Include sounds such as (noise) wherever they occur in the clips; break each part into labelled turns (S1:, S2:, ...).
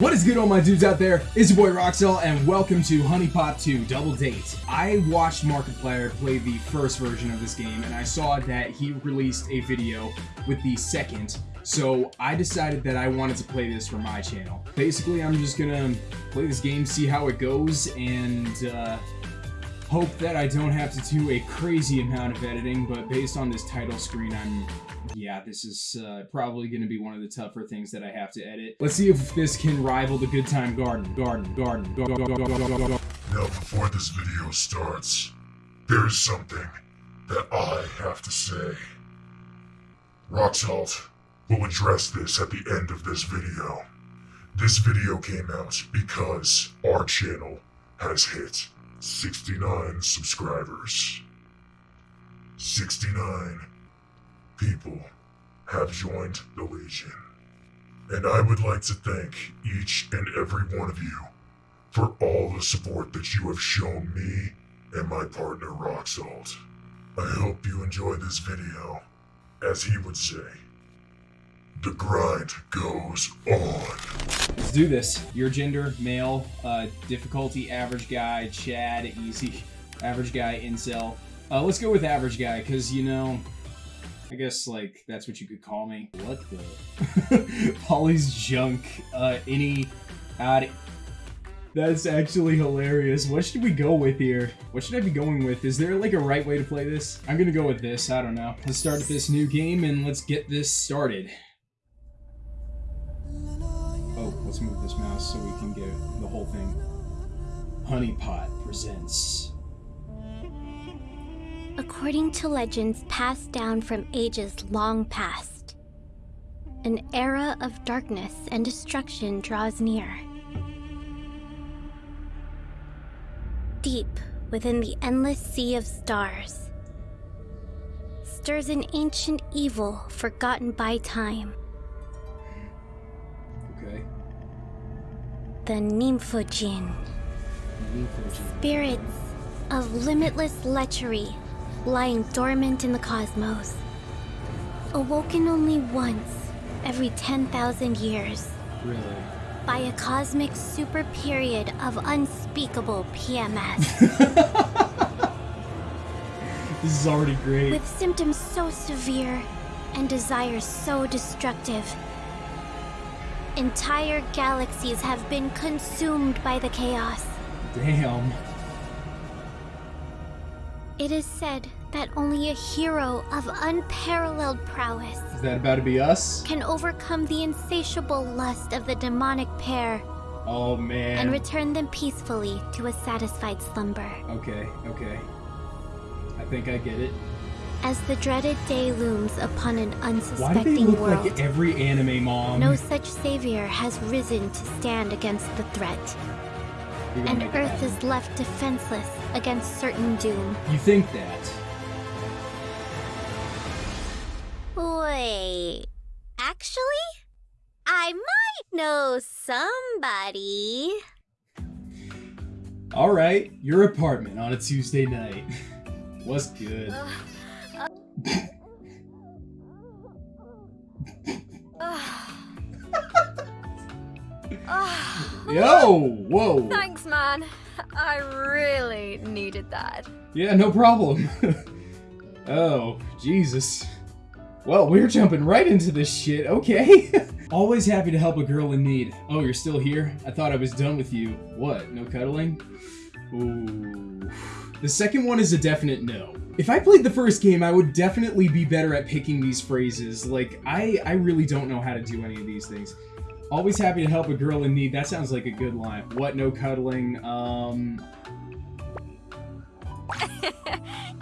S1: What is good all my dudes out there? It's your boy Roxel and welcome to HuniePop 2 Double Date. I watched Markiplier play the first version of this game and I saw that he released a video with the second so I decided that I wanted to play this for my channel. Basically I'm just gonna play this game, see how it goes and uh, hope that I don't have to do a crazy amount of editing but based on this title screen I'm yeah, this is uh, probably going to be one of the tougher things that I have to edit. Let's see if this can rival the Good Time Garden. Garden, garden.
S2: Now, before this video starts, there is something that I have to say. Roxalt will address this at the end of this video. This video came out because our channel has hit 69 subscribers. 69 people have joined the Legion. And I would like to thank each and every one of you for all the support that you have shown me and my partner Roxalt. I hope you enjoy this video. As he would say, the grind goes on.
S1: Let's do this. Your gender, male, uh, difficulty, average guy, Chad, easy, average guy, incel. Uh, let's go with average guy, because, you know, I guess, like, that's what you could call me. What the? (laughs) Polly's junk. Uh, any... Odd... That's actually hilarious. What should we go with here? What should I be going with? Is there, like, a right way to play this? I'm gonna go with this. I don't know. Let's start this new game, and let's get this started. Let's move this mouse so we can get the whole thing. HuniePot presents...
S3: According to legends passed down from ages long past, an era of darkness and destruction draws near. Deep within the endless sea of stars stirs an ancient evil forgotten by time. The Nymphojin. Spirits of limitless lechery lying dormant in the cosmos. Awoken only once every 10,000 years.
S1: Really?
S3: By a cosmic super period of unspeakable PMS. (laughs)
S1: this is already great.
S3: With symptoms so severe and desires so destructive. Entire galaxies have been consumed by the chaos.
S1: Damn.
S3: It is said that only a hero of unparalleled prowess
S1: Is that about to be us?
S3: can overcome the insatiable lust of the demonic pair
S1: Oh man.
S3: and return them peacefully to a satisfied slumber.
S1: okay, okay. I think I get it.
S3: As the dreaded day looms upon an
S1: Why do they
S3: unsuspecting world,
S1: like every anime mom?
S3: no such savior has risen to stand against the threat, and Earth is left defenseless against certain doom.
S1: You think that?
S3: Wait, actually, I might know somebody.
S1: All right, your apartment on a Tuesday night. (laughs) What's good? Ah. Yo, ah. whoa.
S4: Thanks, man. I really needed that.
S1: Yeah, no problem. (laughs) oh, Jesus. Well, we're jumping right into this shit, okay. (laughs) Always happy to help a girl in need. Oh, you're still here? I thought I was done with you. What, no cuddling? Ooh. The second one is a definite no. If I played the first game, I would definitely be better at picking these phrases. Like, I, I really don't know how to do any of these things. Always happy to help a girl in need. That sounds like a good line. What, no cuddling? Um, (laughs)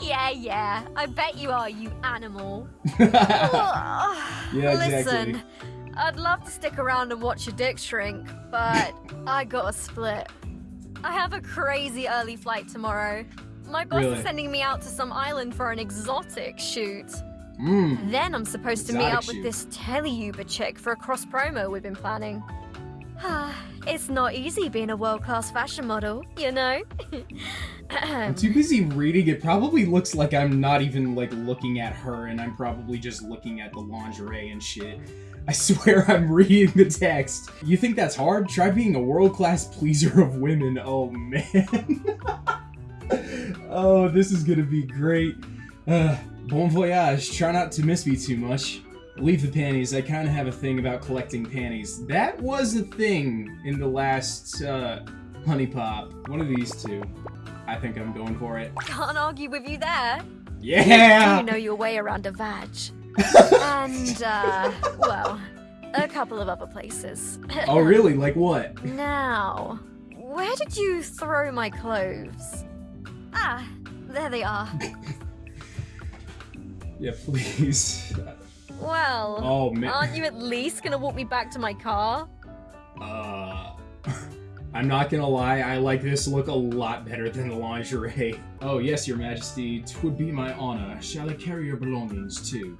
S4: Yeah, yeah. I bet you are, you animal. (laughs)
S1: yeah, exactly.
S4: Listen, I'd love to stick around and watch your dick shrink, but (laughs) I got a split. I have a crazy early flight tomorrow. My boss
S1: Really?
S4: is sending me out to some island for an exotic shoot.
S1: Mm.
S4: Then I'm supposed to meet
S1: Exotic
S4: up with
S1: shoot.
S4: this teleuber chick for a cross promo we've been planning. it's (sighs) (sighs) It's not easy being a world class fashion model, you know?
S1: I'm (laughs) too busy reading. It probably looks like I'm not even like looking at her and I'm probably just looking at the lingerie and shit. I (laughs) swear I'm reading the text. You think that's hard? Try being a world-class pleaser of women. Oh man. (laughs) oh, this is gonna be great. Uh, bon voyage. Try not to miss me too much. Leave the panties. I kind of have a thing about collecting panties. That was a thing in the last uh, HuniePop. One of these two. I think I'm going for it.
S4: Can't argue with you there.
S1: Yeah!
S4: You know your way around a vag. and, uh, well, a couple of other places.
S1: oh, really? Like what?
S4: Now, where did you throw my clothes? Ah, there they are. (laughs)
S1: yeah, please.
S4: Well,
S1: oh, man.
S4: aren't you at least gonna walk me back to my car?
S1: Uh, (laughs) I'm not gonna lie, I like this look a lot better than the lingerie. (laughs) Oh yes, your majesty, twould be my honor. Shall I carry your belongings too?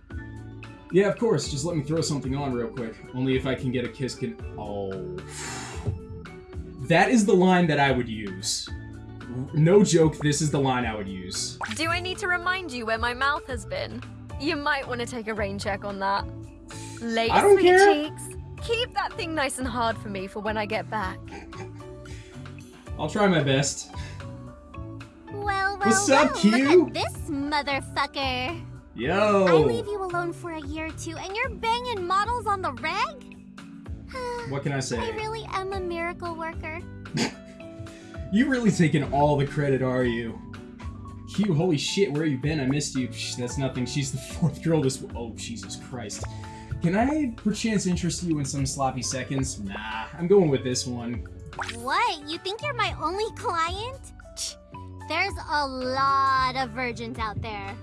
S1: Yeah, of course, just let me throw something on real quick. Only if I can get a kiss can- Oh. (sighs) That is the line that I would use. No joke, this is the line I would use.
S4: Do I need to remind you where my mouth has been? You might want to take a rain check on that. Late
S1: I don't
S4: sweet
S1: care.
S4: cheeks. Keep that thing nice and hard for me for when I get back.
S1: I'll try my best.
S3: Well, well,
S1: What's up,
S3: well,
S1: Kyu?
S3: Look at this motherfucker.
S1: Yo!
S3: I leave you alone for a year or two, and you're banging models on the reg? (sighs)
S1: What can I say?
S3: I really am a miracle worker. (laughs)
S1: You really taking all the credit, are you? Kyu, holy shit, where you been? I missed you. Psh, that's nothing. She's the (laughs) fourth girl this- Oh, Jesus Christ. Can I, perchance, interest you in some sloppy seconds? Nah, I'm going with this one.
S3: What? You think you're my only client? There's a lot of virgins out there.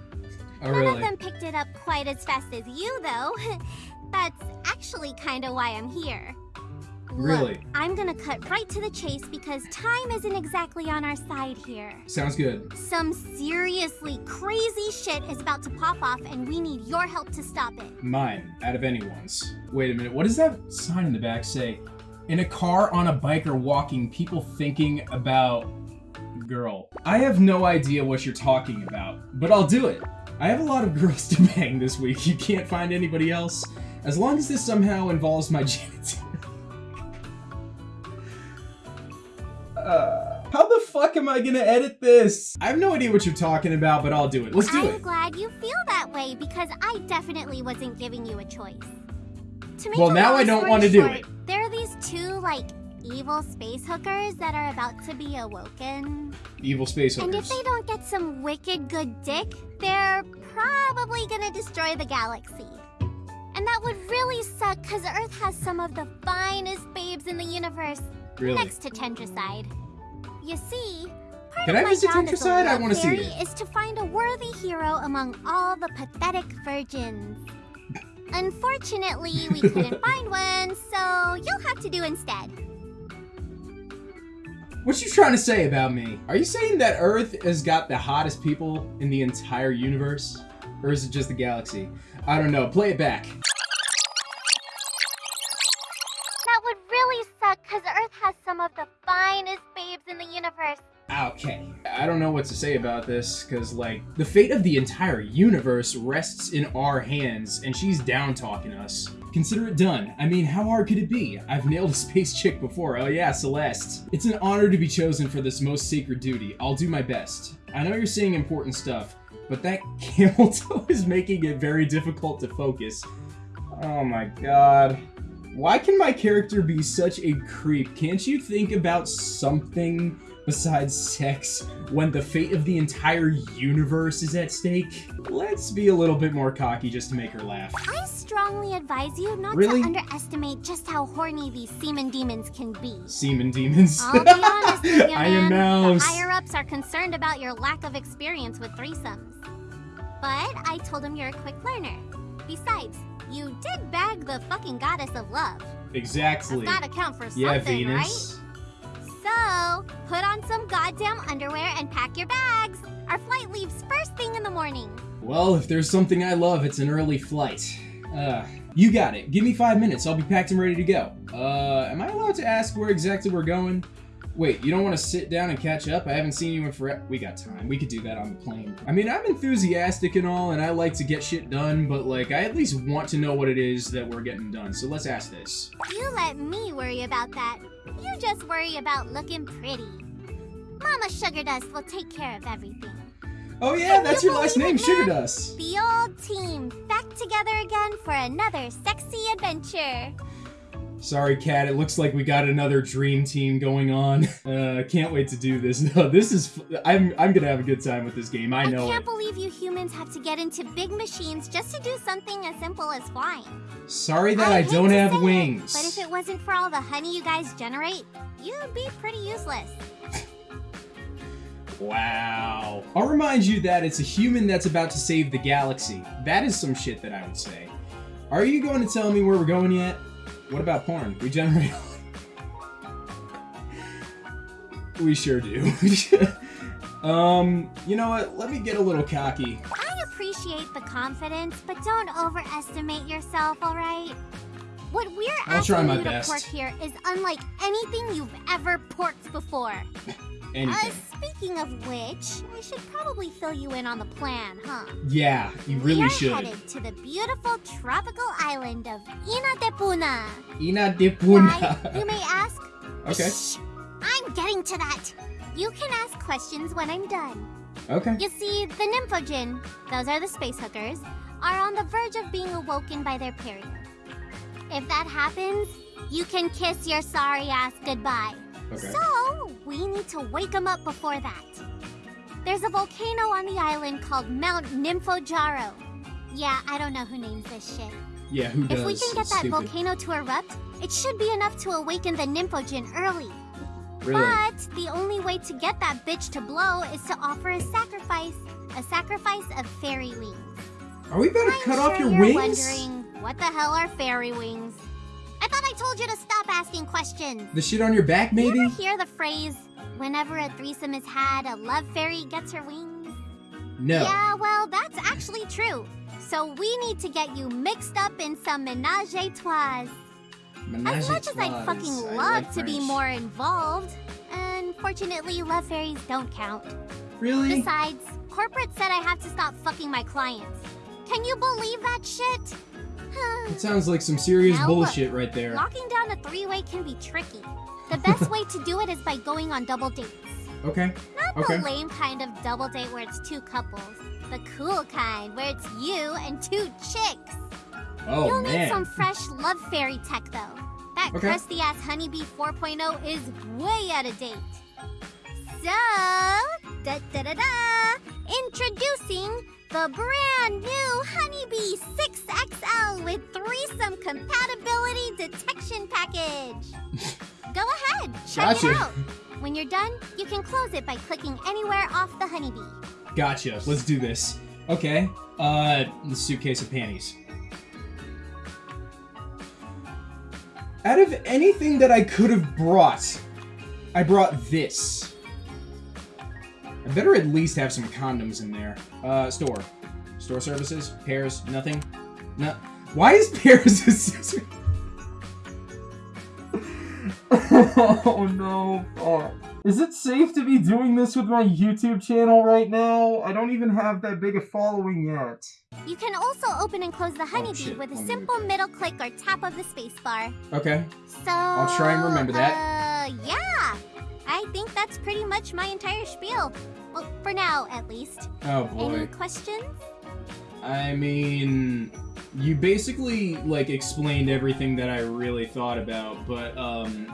S1: Oh,
S3: None of them picked it up quite as fast as you, though. (laughs) That's actually kind of why I'm here.
S1: Really?
S3: Look, I'm gonna cut right to the chase because time isn't exactly on our side here.
S1: Sounds good.
S3: Some seriously crazy shit is about to pop off, and we need your help to stop it.
S1: Mine, out of anyone's. Wait a minute, what does that sign in the back say? In a car, on a bike, or walking, people thinking about girl. I have no idea what you're talking about, but I'll do it. I have a lot of (laughs) girls to bang this week. You can't find anybody else. As long as this somehow involves my (laughs) genitalia. Uh, how the fuck am I gonna edit this? I have no idea what you're talking about, but I'll do it. Let's do
S3: I'm
S1: it.
S3: glad you feel that way because I definitely wasn't giving you a choice. To make
S1: Well, now I don't wanna do it.
S3: There are these two, like, evil space hookers that are about to be awoken.
S1: Evil space hookers.
S3: And if they don't get some wicked good dick, they're probably gonna destroy the galaxy. And that would really suck because Earth has some of the finest babes in the universe
S1: Really?
S3: next to Tentricide. You see, part
S1: Can
S3: of
S1: I
S3: my job as a?
S1: I
S3: love
S1: wanna see it.
S3: is to find a worthy hero among all the pathetic virgins. Unfortunately, we couldn't (laughs) find one, so you'll have to do instead.
S1: What you trying to say about me? Are you saying that Earth has got the hottest people in the entire universe? Or is it just the galaxy? I don't know. Play it back.
S3: Some of the finest babes in the universe.
S1: Okay. I don't know what to say about this, because, like, the fate of the entire universe rests in our hands, and she's down talking us. Consider it done. I mean, how hard could it be? I've nailed a space chick before. Oh yeah, Celeste. It's an honor to be chosen for this most sacred duty. I'll do my best. I know you're saying important stuff, but that camel toe is making it very difficult to focus. Oh my god. Why can my character be such a creep? Can't you think about something besides sex when the fate of the entire universe is at stake? Let's be a little bit more cocky just to make her laugh.
S3: I strongly advise you not
S1: Really?
S3: to underestimate just how horny these semen demons can be.
S1: Semen demons.
S3: I'll be honest with (laughs) you,
S1: I am
S3: man. The
S1: mouse.
S3: higher ups are concerned about your lack of experience with threesomes. But I told them you're a quick learner. Besides, you did bag the fucking goddess of love.
S1: Exactly.
S3: That's gotta count for something,
S1: Yeah, Venus.
S3: right? So, put on some goddamn underwear and pack your bags. Our flight leaves first thing in the morning.
S1: Well, if there's something I love, it's an early flight. Uh, you got it. Give me five minutes. I'll be packed and ready to go. Uh, am I allowed to ask where exactly we're going? Wait, you don't want to sit down and catch up? I haven't seen you in forever. We got time. We could do that on the plane. I mean, I'm enthusiastic and all, and I like to get shit done, but like, I at least want to know what it is that we're getting done. So let's ask this.
S3: You let me worry about that. You just worry about looking pretty. Mama Sugar Dust will take care of everything.
S1: Oh yeah,
S3: Can
S1: that's
S3: you
S1: your last name, Sugar? Dust.
S3: The old team back together again for another sexy adventure.
S1: Sorry, Cat. It looks like we got another dream team going on. (laughs) Uh, can't wait to do this. (laughs) No, this is. f- I'm. I'm gonna have a good time with this game. I know I
S3: can't
S1: it.
S3: believe you humans have to get into big machines just to do something as simple as flying.
S1: Sorry that I,
S3: hate
S1: don't have
S3: say it,
S1: wings.
S3: but if it wasn't for all the honey you guys generate, you'd be pretty useless. (laughs)
S1: Wow. I'll remind you that it's a human that's about to save the galaxy. That is some shit that I would say. Are you going to tell me where we're going yet? What about porn? We generate. (laughs) we sure do. (laughs) um, you know what? Let me get a little cocky.
S3: I appreciate the confidence, but don't overestimate yourself, alright? What we're
S1: I'll
S3: asking you
S1: best.
S3: to pork here is unlike anything you've ever porked before. (laughs) Uh, speaking of which, we should probably fill you in on the plan, huh?
S1: Yeah, you
S3: we
S1: really
S3: are
S1: should.
S3: headed to the beautiful tropical island of Inna de Poona.
S1: Ina de
S3: Why, you may ask. (laughs)
S1: okay.
S3: Shh, I'm getting to that. You can ask questions when I'm done.
S1: Okay.
S3: You see, the Nymphojin, those are the space hookers, are on the verge of being awoken by their period. If that happens, you can kiss your sorry ass goodbye.
S1: Okay.
S3: So, we need to wake them up before that. There's a volcano on the island called Mount Nymphojaro. Yeah, I don't know who names this shit.
S1: Yeah, who does?
S3: If we can get
S1: It's
S3: that
S1: stupid.
S3: volcano to erupt, it should be enough to awaken the Nymphojin early.
S1: Really?
S3: But the only way to get that bitch to blow is to offer a sacrifice. A sacrifice of fairy wings.
S1: Are we about to cut
S3: sure
S1: off your
S3: you're
S1: wings?
S3: wondering, what the hell are fairy wings? I thought I told you to stop asking questions.
S1: The shit on your back, maybe?
S3: You ever hear the phrase, whenever a threesome is had, a love fairy gets her wings?
S1: No.
S3: Yeah, well, that's actually true. So we need to get you mixed up in some menage a trois.
S1: Menage
S3: As much as I'd fucking love
S1: like
S3: to be more involved, unfortunately, love fairies don't count.
S1: Really?
S3: Besides, corporate said I have to stop fucking my clients. Can you believe that shit?
S1: It sounds like some serious
S3: Now look,
S1: bullshit right there.
S3: Locking down a three-way can be tricky. The best way to do it is by going on double dates. (laughs)
S1: Okay.
S3: Not
S1: Okay.
S3: the lame kind of double date where it's two couples. The cool kind where it's you and two chicks.
S1: Oh
S3: You'll need some fresh love fairy tech though. That
S1: Okay.
S3: crusty ass HunieBee 4.0 is way out of date. So, da da da da! Introducing the brand new HunieBee 6XL with threesome compatibility detection package. (laughs) Go ahead, check
S1: Gotcha.
S3: it out. When you're done, you can close it by clicking anywhere off the HunieBee.
S1: Gotcha. Let's do this. Okay. Uh, the suitcase of panties. Out of anything that I could have brought, I brought this. I better at least have some condoms in there. Uh, store. Store services? Pairs? Nothing? No. Why is pairs a scissor? (laughs) oh no. Oh. Is it safe to be doing this with my YouTube channel right now? I don't even have that big a following yet.
S3: You can also open and close the HunieBee
S1: Oh,
S3: with a
S1: One
S3: simple middle click or tap of the spacebar.
S1: Okay.
S3: So
S1: I'll try and remember that.
S3: Uh, yeah. I think that's pretty much my entire spiel. Well, for now, at least.
S1: Oh boy.
S3: Any questions?
S1: I mean, you basically like explained everything that I really thought about, but um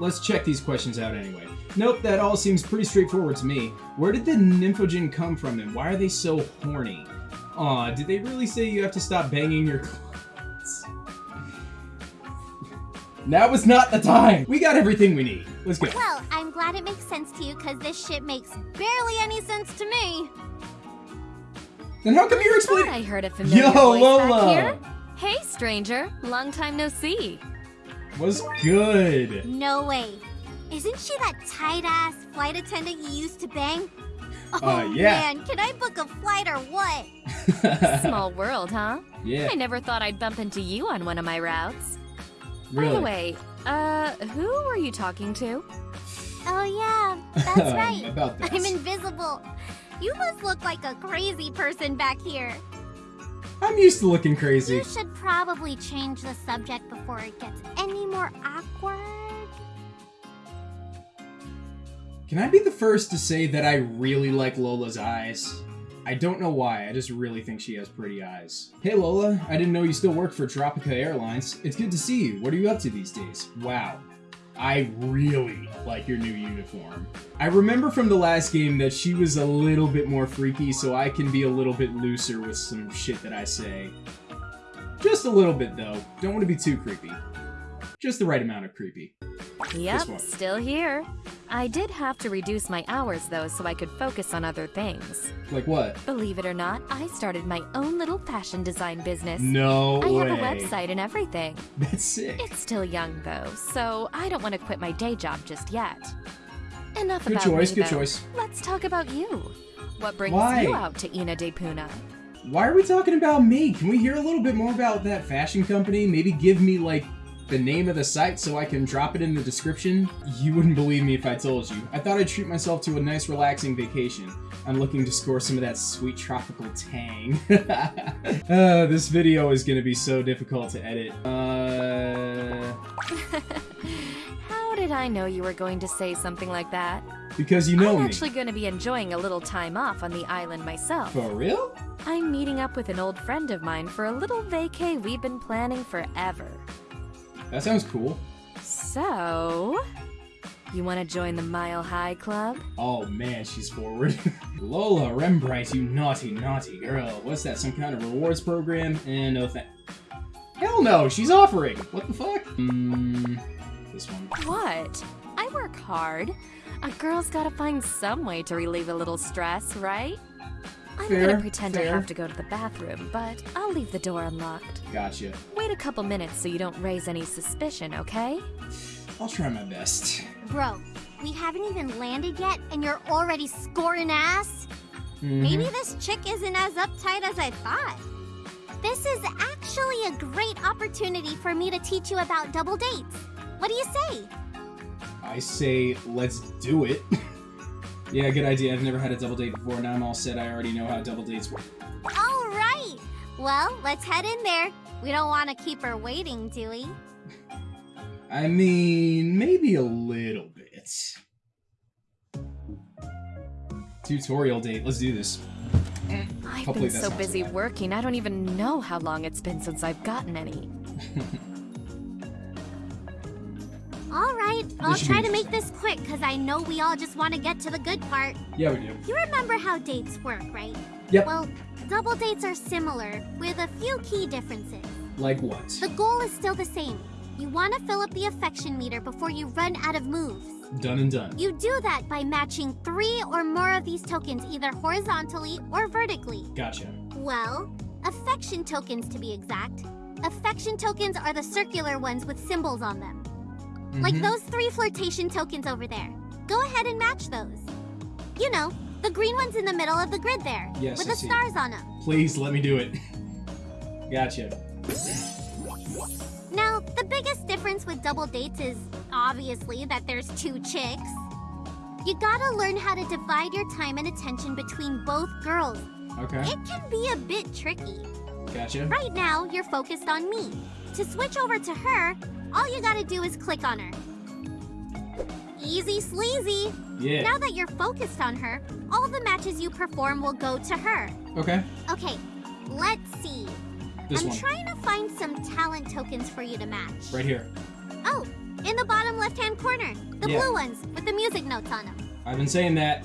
S1: let's check these questions out anyway. Nope, that all seems pretty straightforward to me. Where did the Nymphojin come from and why are they so horny? Aw, did they really say you have to stop banging your (laughs) Now is not the time! We got everything we need. Let's go.
S3: Well, I'm glad it makes sense to you because this shit makes barely any sense to me.
S1: Then how come you're
S4: Thought
S1: explaining?
S4: I heard a familiar
S1: Yo,
S4: voice
S1: Lola!
S4: back here. Hey, stranger. Long time no see.
S1: Was good.
S3: No way. Isn't she that tight ass flight attendant you used to bang? Oh
S1: Uh, yeah.
S3: man, can I book a flight or what? (laughs)
S4: Small world, huh?
S1: Yeah.
S5: I never thought I'd bump into you on one of my routes.
S1: Really?
S5: By the way, uh, who were you talking to?
S3: Oh yeah, that's (laughs) right.
S1: About that.
S3: I'm invisible. You must look like a crazy person back here.
S1: I'm used to looking crazy.
S3: You should probably change the subject before it gets any more awkward.
S1: Can I be the first to say that I really like Lola's eyes? I don't know why, I just really think she has pretty eyes. Hey Lola, I didn't know you still worked for Tropica Airlines. It's good to see you. What are you up to these days? Wow. I really like your new uniform. I remember from the last game that she was a little bit more freaky, so I can be a little bit looser with some shit that I say. Just a little bit though. Don't want to be too creepy. Just the right amount of creepy.
S5: Yep, still here. I did have to reduce my hours though so I could focus on other things.
S1: Like what?
S5: Believe it or not, I started my own little fashion design business.
S1: No
S5: I
S1: way.
S5: have a website and everything.
S1: That's sick.
S5: It's still young though, so I don't want to quit my day job just yet. Enough
S1: Good
S5: about
S1: choice,
S5: me,
S1: good
S5: though.
S1: choice.
S5: Let's talk about you. What brings
S1: Why?
S5: you out to Inna de Poona?
S1: Why are we talking about me? Can we hear a little bit more about that fashion company? Maybe give me like the name of the site so I can drop it in the description? You wouldn't believe me if I told you. I thought I'd treat myself to a nice relaxing vacation. I'm looking to score some of that sweet tropical tang. (laughs) uh, this video is gonna be so difficult to edit. Uh, (laughs)
S5: How did I know you were going to say something like that?
S1: because you know
S5: I'm
S1: me.
S5: actually going to be enjoying a little time off on the island myself.
S1: For real?
S5: I'm meeting up with an old friend of mine for a little vacay we've been planning forever.
S1: That sounds cool.
S5: So, you want to join the Mile High Club?
S1: Oh man, she's forward. (laughs) Lola Rembrite, you naughty, naughty girl. What's that, some kind of rewards program? And no thank. Hell no, she's offering! What the fuck? Mmm. This one.
S5: What? I work hard. A girl's gotta find some way to relieve a little stress, right? I'm
S1: Fair,
S5: gonna pretend I have to go to the bathroom, but I'll leave the door unlocked.
S1: Gotcha.
S5: Wait a couple minutes so you don't raise any suspicion, okay?
S1: I'll try my best.
S3: Bro, we haven't even landed yet and you're already scoring ass?
S1: Mhm.
S3: Maybe this chick isn't as uptight as I thought. This is actually a great opportunity for me to teach you about double dates. What do you say?
S1: I say, let's do it. (laughs) yeah, good idea. I've never had a double date before. Now I'm all set. I already know how double dates work.
S3: All right. Well, let's head in there. We don't want to keep her waiting, do we?
S1: I mean, maybe a little bit. Tutorial date. Let's do this.
S5: I've
S1: Hopefully
S5: been so busy
S1: bad.
S5: working, I don't even know how long it's been since I've gotten any. (laughs)
S3: All right. I'll try to make this quick because I know we all just want to get to the good part.
S1: Yeah, we do.
S3: You remember how dates work, right?
S1: Yep.
S3: Well, double dates are similar with a few key differences.
S1: Like what?
S3: The goal is still the same. You want to fill up the affection meter before you run out of moves.
S1: Done and done.
S3: You do that by matching three or more of these tokens either horizontally or vertically.
S1: Gotcha.
S3: Well, affection tokens to be exact. Affection tokens are the circular ones with symbols on them. Like
S1: Mhm.
S3: those three flirtation tokens over there. Go ahead and match those. You know, the green ones in the middle of the grid there.
S1: Yes,
S3: With
S1: I
S3: the
S1: see.
S3: stars on them.
S1: Please let me do it. gotcha.
S3: Now, the biggest difference with double dates is obviously that there's two chicks. You gotta learn how to divide your time and attention between both girls.
S1: Okay.
S3: It can be a bit tricky.
S1: Gotcha.
S3: Right now, you're focused on me. To switch over to her, all you gotta do is click on her. Easy sleazy.
S1: Yeah.
S3: Now that you're focused on her, all the matches you perform will go to her.
S1: Okay.
S3: Okay, let's see.
S1: This
S3: I'm
S1: one.
S3: trying to find some talent tokens for you to match.
S1: Right here.
S3: Oh, in the bottom left hand corner. The
S1: Yeah.
S3: blue ones with the music notes on them.
S1: I've been saying that.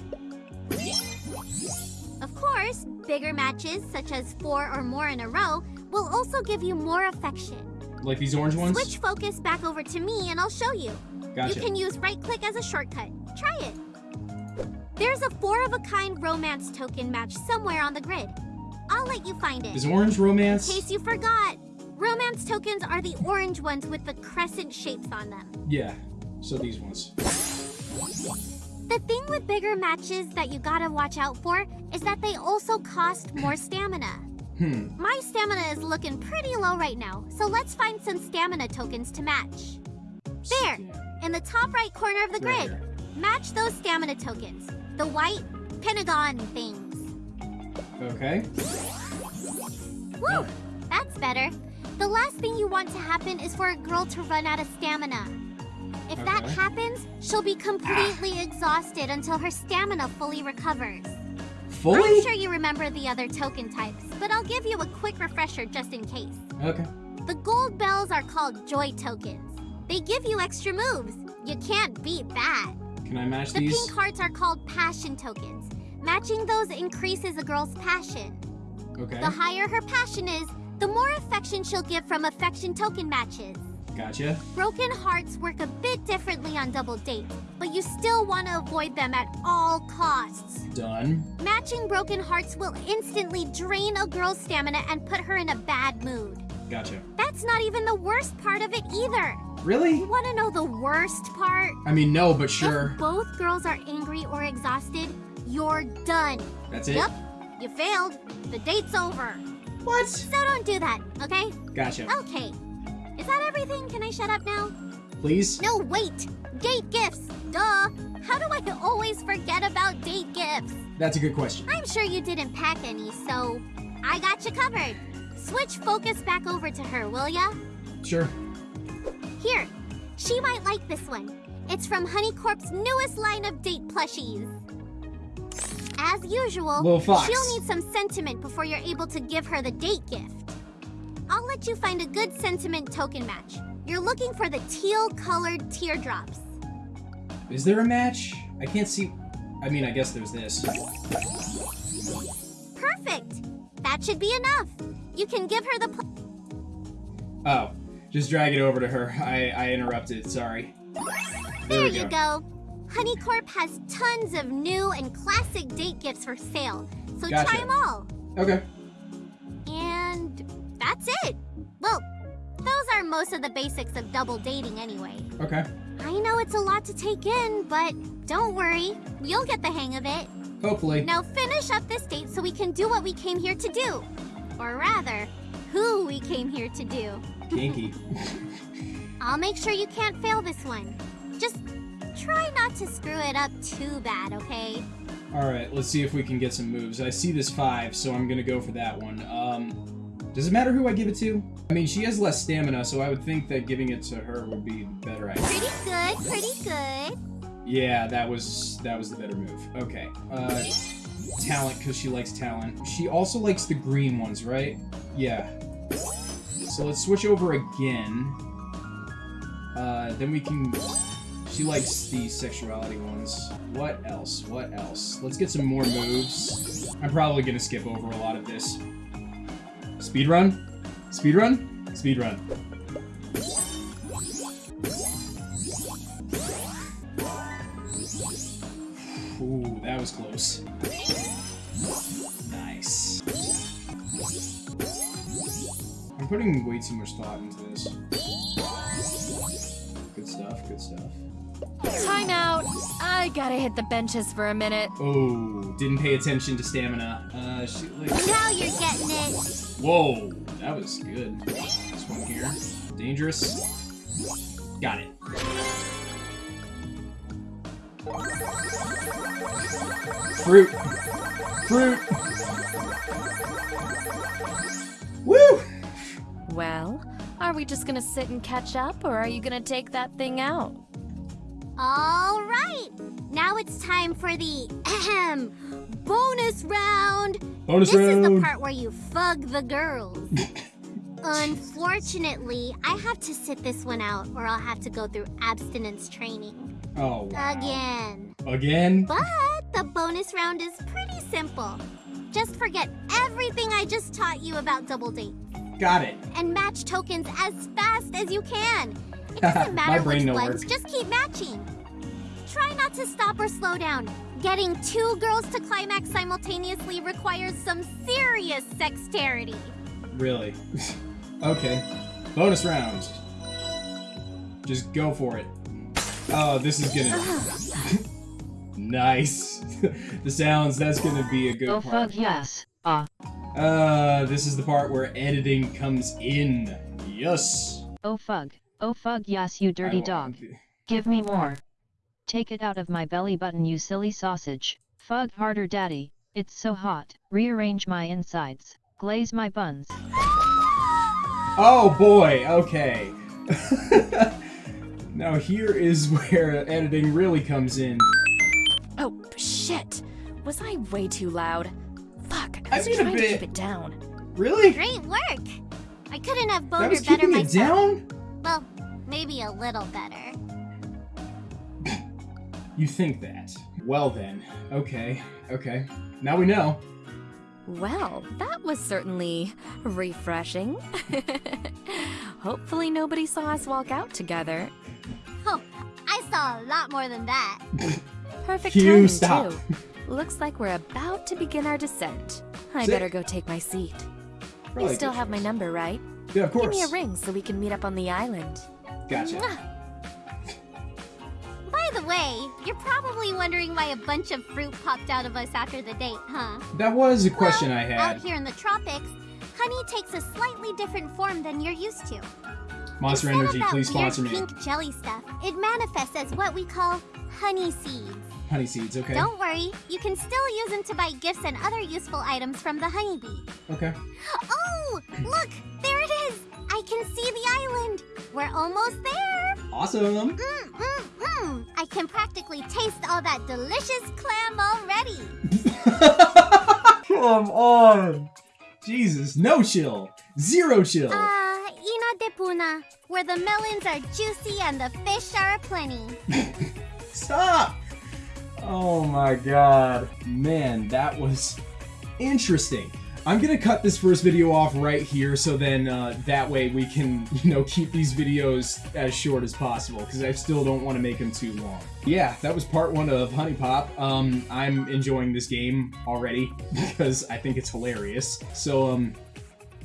S3: Of course, bigger matches, such as four or more in a row, will also give you more affection.
S1: Like these orange ones?
S3: Switch focus back over to me and I'll show you.
S1: Gotcha.
S3: You can use right click as a shortcut. Try it. There's a four of a kind romance token match somewhere on the grid. I'll let you find it.
S1: Is orange romance?
S3: In case you forgot, romance tokens are the orange ones with the crescent shapes on them.
S1: Yeah. So these ones.
S3: The thing with bigger matches that you gotta watch out for is that they also cost more stamina.
S1: Hmm.
S3: My stamina is looking pretty low right now, so let's find some stamina tokens to match. There, in the top right corner of the grid. Match those stamina tokens. The white pentagon things.
S1: Okay.
S3: Woo! That's better. The last thing you want to happen is for a girl to run out of stamina. If that happens, she'll be completely exhausted until her stamina fully recovers.
S1: Fully?
S3: I'm sure you remember the other token types, but I'll give you a quick refresher just in case.
S1: Okay.
S3: The gold bells are called joy tokens. They give you extra moves. You can't beat that.
S1: Can I match
S3: The
S1: these?
S3: pink hearts are called passion tokens. Matching those increases a girl's passion.
S1: Okay.
S3: The higher her passion is, the more affection she'll give from affection token matches.
S1: Gotcha.
S3: Broken hearts work a bit differently on double dates, but you still want to avoid them at all costs.
S1: Done.
S3: Matching broken hearts will instantly drain a girl's stamina and put her in a bad mood.
S1: Gotcha.
S3: That's not even the worst part of it either.
S1: Really?
S3: You want to know the worst part?
S1: I mean, no, but sure.
S3: If both girls are angry or exhausted, you're done.
S1: That's it?
S3: Yep, you failed. The date's over.
S1: What?
S3: So don't do that, okay?
S1: Gotcha.
S3: Okay. Is that everything? Can I shut up now?
S1: Please?
S3: No, wait! Date gifts! Duh! How do I always forget about date gifts?
S1: That's a good question.
S3: I'm sure you didn't pack any, so I got you covered. Switch focus back over to her, will ya?
S1: Sure.
S3: Here, she might like this one. It's from HunieCorp's newest line of date plushies. As usual, she'll need some sentiment before you're able to give her the date gift. I'll let you find a good sentiment token match. You're looking for the teal colored teardrops.
S1: Is there a match? I can't see. I mean, I guess there's this.
S3: Perfect! That should be enough. You can give her the. Pl-
S1: Oh, just drag it over to her. I, I interrupted. Sorry.
S3: there
S1: we
S3: you go. HunieCorp has tons of new and classic date gifts for sale, so
S1: Gotcha.
S3: try them all.
S1: Okay.
S3: That's it. Well, those are most of the basics of double dating anyway.
S1: Okay.
S3: I know it's a lot to take in, but don't worry. You'll get the hang of it.
S1: Hopefully.
S3: Now finish up this date so we can do what we came here to do. Or rather, who we came here to do.
S1: Kinky. (laughs)
S3: I'll make sure you can't fail this one. Just try not to screw it up too bad, okay?
S1: Alright, let's see if we can get some moves. I see this five, so I'm gonna go for that one. Um, does it matter who I give it to? I mean, she has less stamina, so I would think that giving it to her would be the better idea.
S3: Pretty good, pretty good.
S1: Yeah, that was that was the better move. Okay. Uh, talent, because she likes talent. She also likes the green ones, right? Yeah. So let's switch over again. Uh, then we can... She likes the sexuality ones. What else? What else? Let's get some more moves. I'm probably gonna skip over a lot of this. Speedrun? Speedrun? Speedrun. Ooh, that was close. Nice. I'm putting way too much thought into this. Good stuff, good stuff.
S5: Time out. I gotta hit the benches for a minute.
S1: Oh, didn't pay attention to stamina. Uh, she, like,
S3: Now you're getting it.
S1: whoa, that was good. This one here. Dangerous. Got it. Fruit. Fruit. Woo!
S5: Well, are we just gonna sit and catch up, or are you gonna take that thing out?
S3: All right. Now it's time for the ahem, bonus round.
S1: Bonus
S3: this is the part where you fug the girls. (coughs) Unfortunately, I have to sit this one out or I'll have to go through abstinence training.
S1: Oh, wow.
S3: Again.
S1: Again?
S3: But the bonus round is pretty simple. Just forget everything I just taught you about double dates
S1: Got it.
S3: and match tokens as fast as you can. It doesn't (laughs)
S1: My
S3: matter
S1: brain
S3: which
S1: no
S3: ones,
S1: work.
S3: just keep matching. Try not to stop or slow down. Getting two girls to climax simultaneously requires some serious sexterity.
S1: Really? (laughs) okay. Bonus round. Just go for it. Oh, this is gonna. (laughs) nice. the sounds, that's gonna be a good
S6: Oh
S1: part.
S6: fuck yes. Ah.
S1: Uh, this is the part where editing comes in. Yes.
S6: Oh fug. Oh fug yes you dirty dog. Give me more. Take it out of my belly button you silly sausage. Fug harder daddy. It's so hot. Rearrange my insides. Glaze my buns.
S1: Oh boy, okay. (laughs) now here is where editing really comes in.
S5: Oh, shit! Was I way too loud? Fuck,
S1: I
S5: I was
S1: mean a
S5: trying to keep it down.
S1: Really?
S3: Great work! I couldn't have
S1: That
S3: boned
S1: was
S3: her better
S1: keeping it
S3: myself.
S1: down?
S3: Well, maybe a little better. (clears throat)
S1: You think that? Well then, okay, okay. Now we know.
S5: Well, that was certainly refreshing. (laughs) Hopefully nobody saw us walk out together.
S3: Oh, I saw a lot more than that. (laughs)
S5: Perfect
S1: Kyu,
S5: timing,
S1: stop.
S5: too. Looks like we're about to begin our descent. I
S1: Sick.
S5: better go take my seat.
S1: Probably
S5: you still
S1: good
S5: have my number, right?
S1: Yeah, of course.
S5: Give me a ring so we can meet up on the island.
S1: Gotcha.
S3: By the way, you're probably wondering why a bunch of fruit popped out of us after the date, huh?
S1: That was a question
S3: well,
S1: I had.
S3: Out here in the tropics, honey takes a slightly different form than you're used to.
S1: Monster
S3: Instead
S1: Energy, please sponsor me.
S3: pink jelly stuff, it manifests as what we call honey seeds.
S1: Honey seeds, okay.
S3: Don't worry, you can still use them to buy gifts and other useful items from the HunieBee.
S1: Okay. (gasps)
S3: Oh, look, there it is. I can see the island. We're almost there.
S1: Awesome.
S3: Mm, mm, mm. I can practically taste all that delicious clam already. (laughs)
S1: Come on. Jesus, no chill. Zero chill.
S3: Ah, Inna de Poona, where the melons are juicy and the fish are aplenty. (laughs)
S1: Stop! Oh my god. Man, that was interesting. I'm gonna cut this first video off right here so then uh, that way we can, (laughs) you know, keep these videos as short as possible because I still don't want to make them too long. Yeah, that was part one of HuniePop. Um, I'm enjoying this game already (laughs) because I think it's hilarious. So, um,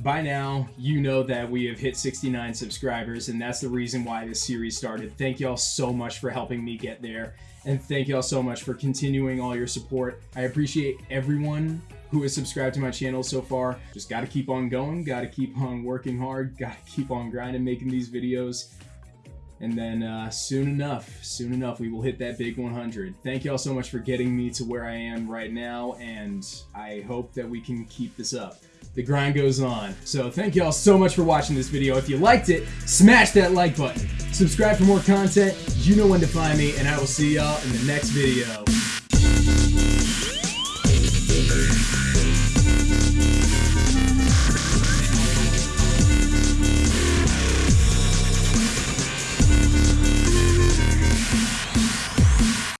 S1: by now, you know that we have hit 69 subscribers, and that's the reason why this series started. Thank y'all so much for helping me get there, and thank y'all so much for continuing all your support. I appreciate everyone who has subscribed to my channel so far. Just gotta keep on going, gotta keep on working hard, gotta keep on grinding, making these videos. And then uh, soon enough, soon enough, we will hit that big 100. Thank y'all so much for getting me to where I am right now, and I hope that we can keep this up. The grind goes on. So thank y'all so much for watching this video. If you liked it, smash that like button. Subscribe for more content. You know when to find me, and I will see y'all in the next video.